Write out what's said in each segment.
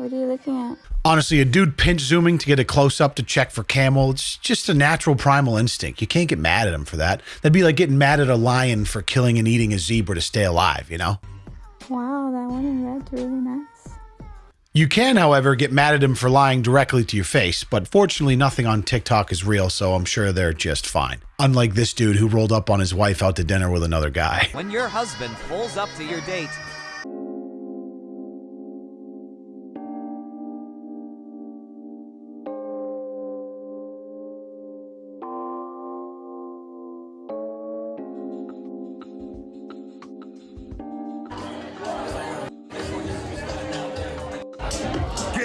What are you looking at? Honestly, a dude pinch zooming to get a close up to check for camel, it's just a natural primal instinct. You can't get mad at him for that. That'd be like getting mad at a lion for killing and eating a zebra to stay alive, you know? Wow, that one in red's really nice. You can, however, get mad at him for lying directly to your face, but fortunately, nothing on TikTok is real, so I'm sure they're just fine. Unlike this dude who rolled up on his wife out to dinner with another guy. When your husband pulls up to your date,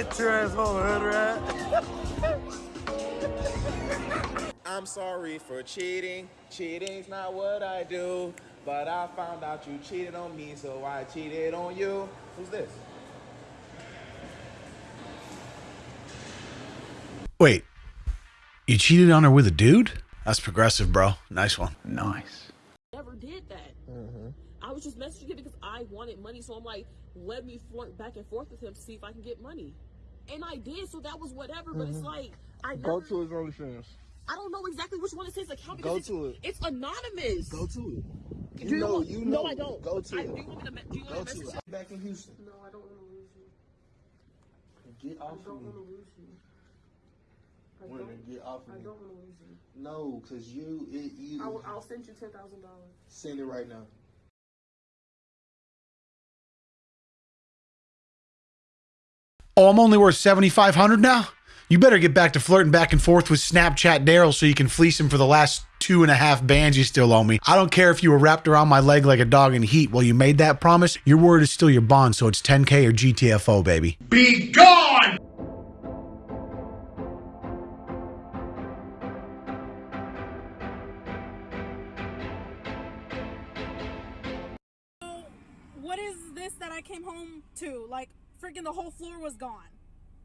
Get your ass home, hood rat. I'm sorry for cheating. Cheating's not what I do. But I found out you cheated on me, so I cheated on you. Who's this? Wait, you cheated on her with a dude? That's progressive, bro. Nice one. Nice. never did that. I was just messaging him because I wanted money, so I'm like, let me flirt back and forth with him to see if I can get money. And I did, so that was whatever. But it's mm-hmm. like I never, Go to his OnlyFans. I don't know exactly which one is his account Go because to it's, it. it's anonymous. Go to it. do You know, want- you No. I don't. Go to I, it. Do you want me to? me- Do you Go want me to to message it. him? Back in Houston. No, I don't want to lose you. Get off I of don't me. want to lose you. I Women, don't, get off I of me. don't want to lose you. No, cause you, it, you. I will, I'll send you ten thousand dollars. Send it right now. Oh, I'm only worth 7500 now? You better get back to flirting back and forth with Snapchat Daryl so you can fleece him for the last two and a half bands you still owe me. I don't care if you were wrapped around my leg like a dog in heat while you made that promise. Your word is still your bond, so it's 10K or GTFO, baby. Be gone! what is this that I came home to? Like, freaking the whole floor was gone.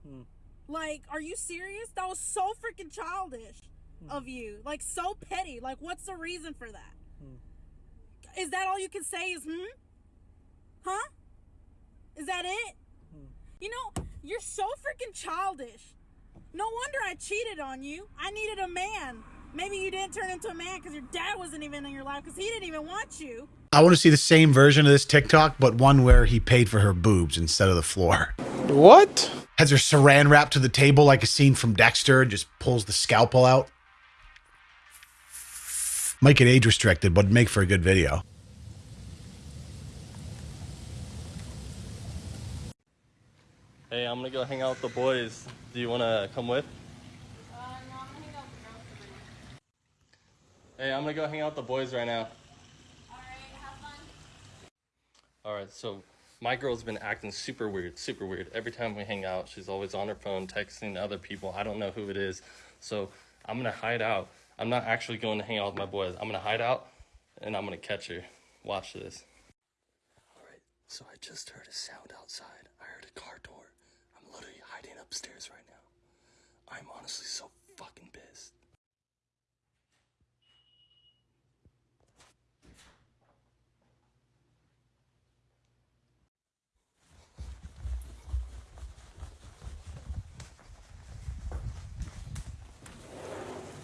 Hmm. Like, are you serious? That was so freaking childish hmm. of you. Like, so petty. Like, what's the reason for that? Hmm. Is that all you can say is, hmm? Huh? Is that it? You know, you're so freaking childish. No wonder I cheated on you. I needed a man. Maybe you didn't turn into a man because your dad wasn't even in your life because he didn't even want you. I want to see the same version of this TikTok, but one where he paid for her boobs instead of the floor. What? Has her saran wrapped to the table like a scene from Dexter and just pulls the scalpel out. Might get age restricted, but make for a good video. Hey, I'm gonna go hang out with the boys. Do you wanna come with? Hey, I'm gonna go hang out with the boys right now. Alright, so my girl's been acting super weird, super weird. Every time we hang out, she's always on her phone texting other people. I don't know who it is. So I'm gonna hide out. I'm not actually going to hang out with my boys. I'm gonna hide out and I'm gonna catch her. Watch this. Alright, so I just heard a sound outside. I heard a car door. I'm literally hiding upstairs right now. I'm honestly so fucking pissed.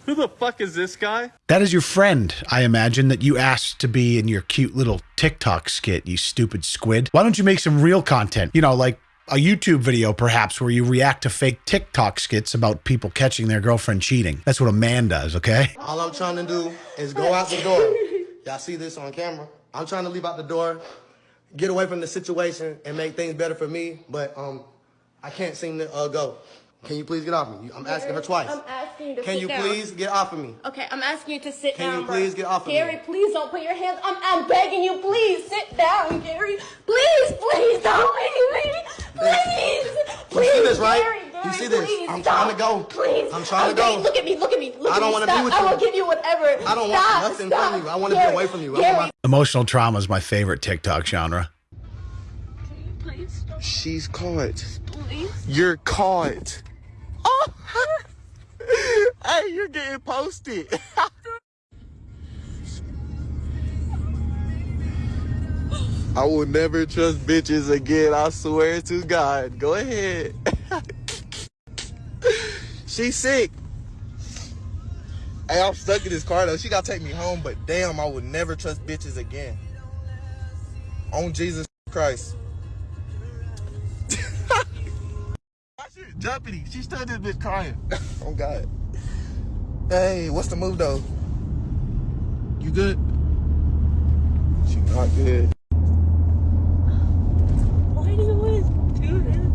Who the fuck is this guy? That is your friend, I imagine, that you asked to be in your cute little TikTok skit, you stupid squid. Why don't you make some real content? You know, like a YouTube video, perhaps, where you react to fake TikTok skits about people catching their girlfriend cheating. That's what a man does, okay? All I'm trying to do is go out the door. Y'all see this on camera? I'm trying to leave out the door, get away from the situation, and make things better for me. But um, I can't seem to uh, go. Can you please get off me? I'm asking her twice. I'm asking you to Can sit you down. please get off of me? Okay, I'm asking you to sit Can down. you bro. please get off of me? Gary, please don't put your hands. I'm, I'm begging you, please sit down, Gary. Please, please don't leave me. Please, please. You see this, right? Gary, You see this? please, I'm stop. trying to go. Please. I'm trying to Okay, go. Look at me. Look at me. Look I don't wanna be Stop. with I will give you whatever. I don't want nothing stop. from you. I want to be away from you. I want my- Emotional trauma is my favorite TikTok genre. Please, She's caught. please. You're caught. Oh. hey, you're getting posted. I will never trust bitches again. I swear to God. Go ahead. She's sick. Hey, I'm stuck in this car though. She gotta take me home, but damn, I would never trust bitches again. On Jesus Christ. Jumping? She stood this bitch crying. oh God. Hey, what's the move though? You good? She not good. Why do you always do that?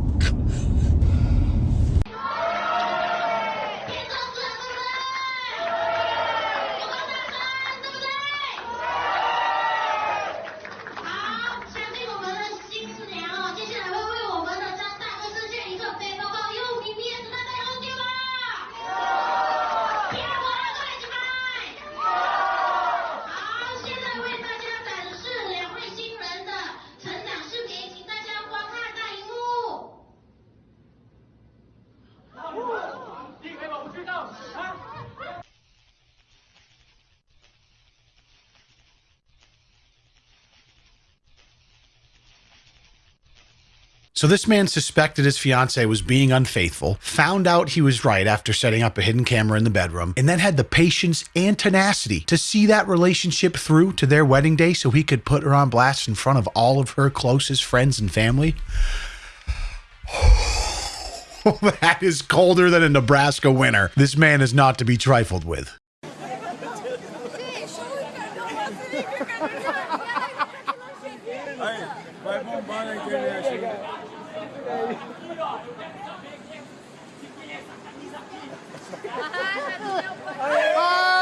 So this man suspected his fiance was being unfaithful, found out he was right after setting up a hidden camera in the bedroom, and then had the patience and tenacity to see that relationship through to their wedding day so he could put her on blast in front of all of her closest friends and family. that is colder than a Nebraska winter. This man is not to be trifled with. สวั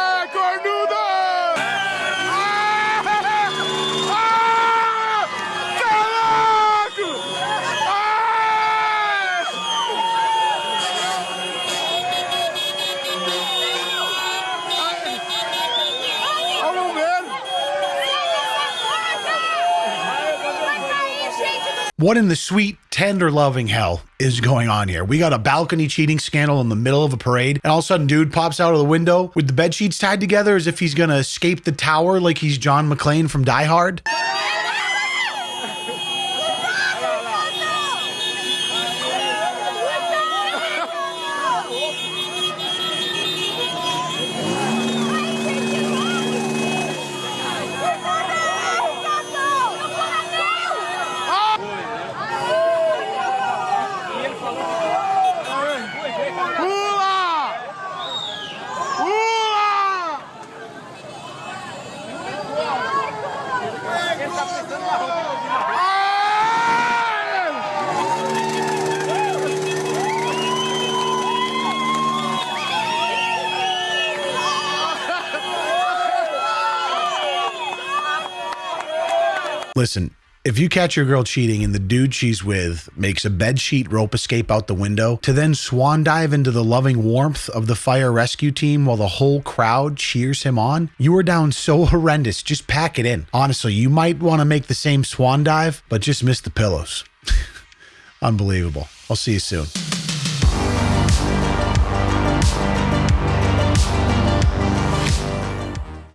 What in the sweet, tender, loving hell is going on here? We got a balcony cheating scandal in the middle of a parade, and all of a sudden, dude pops out of the window with the bed sheets tied together as if he's gonna escape the tower like he's John McClane from Die Hard. Listen, if you catch your girl cheating and the dude she's with makes a bed sheet rope escape out the window to then swan dive into the loving warmth of the fire rescue team while the whole crowd cheers him on, you are down so horrendous. Just pack it in. Honestly, you might want to make the same swan dive, but just miss the pillows. Unbelievable. I'll see you soon.